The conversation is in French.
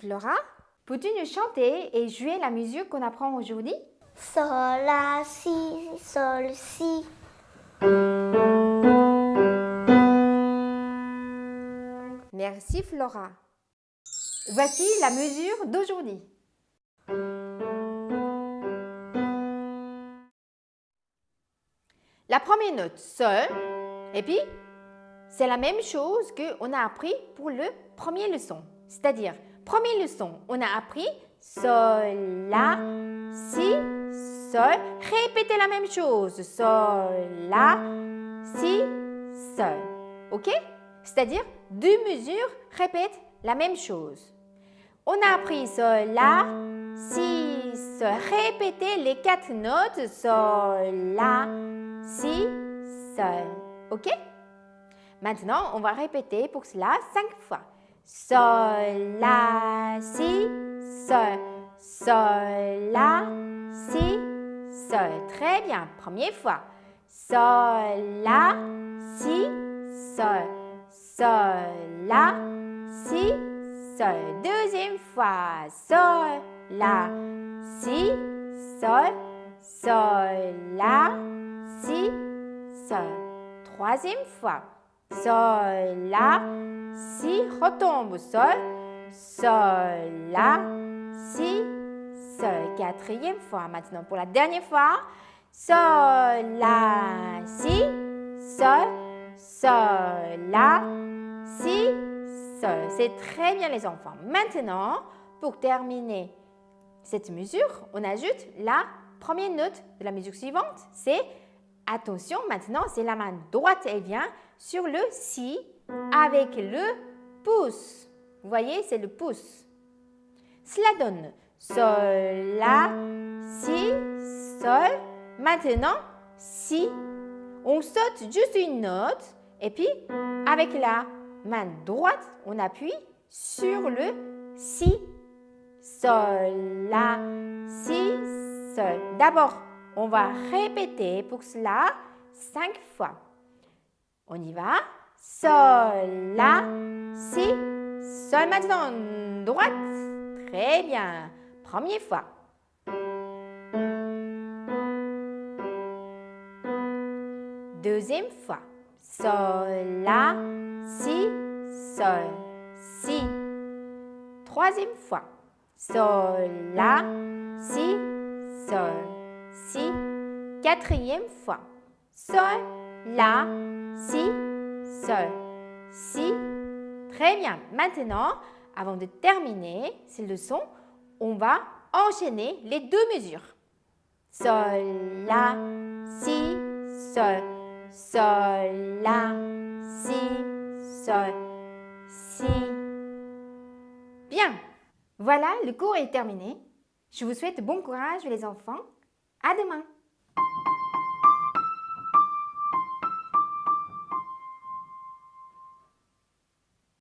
Flora, peux-tu nous chanter et jouer la musique qu'on apprend aujourd'hui? Sol, la, si, sol, si. Merci Flora. Voici la mesure d'aujourd'hui. La première note, Sol, et puis c'est la même chose qu'on a appris pour le premier leçon. C'est-à-dire, première leçon, on a appris Sol, La, Si, Sol. Répétez la même chose. Sol, La, Si, Sol. OK? C'est-à-dire, deux mesures répètent la même chose. On a appris Sol, La, Si, Sol. Répétez les quatre notes. Sol, La, Si, Sol. OK? Maintenant, on va répéter pour cela cinq fois. Sol, La, Si, Sol. Sol, La, Si, Sol. Très bien. Première fois. Sol, La, Si, Sol. Sol, La, Si, Sol. Deuxième fois. Sol, La, Si, Sol. Sol, La, Si, Sol. Troisième fois. Sol, La, Si, retombe, Sol, Sol, La, Si, Sol. Quatrième fois. Maintenant, pour la dernière fois. Sol, La, Si, Sol, Sol, La, Si, Sol. C'est très bien les enfants. Maintenant, pour terminer cette mesure, on ajoute la première note de la mesure suivante. C'est, attention, maintenant, c'est la main droite, elle vient sur le Si avec le pouce. Vous voyez, c'est le pouce. Cela donne Sol, La, Si, Sol. Maintenant, Si. On saute juste une note et puis avec la main droite, on appuie sur le Si. Sol, La, Si, Sol. D'abord, on va répéter pour cela cinq fois. On y va. Sol, La, Si, Sol. Maintenant, droite. Très bien. Première fois. Deuxième fois. Sol, La, Si, Sol, Si. Troisième fois. Sol, La, Quatrième fois. Sol, La, Si, Sol, Si. Très bien. Maintenant, avant de terminer cette leçon, on va enchaîner les deux mesures. Sol, La, Si, Sol, Sol, La, Si, Sol, Si. Bien. Voilà, le cours est terminé. Je vous souhaite bon courage les enfants. À demain.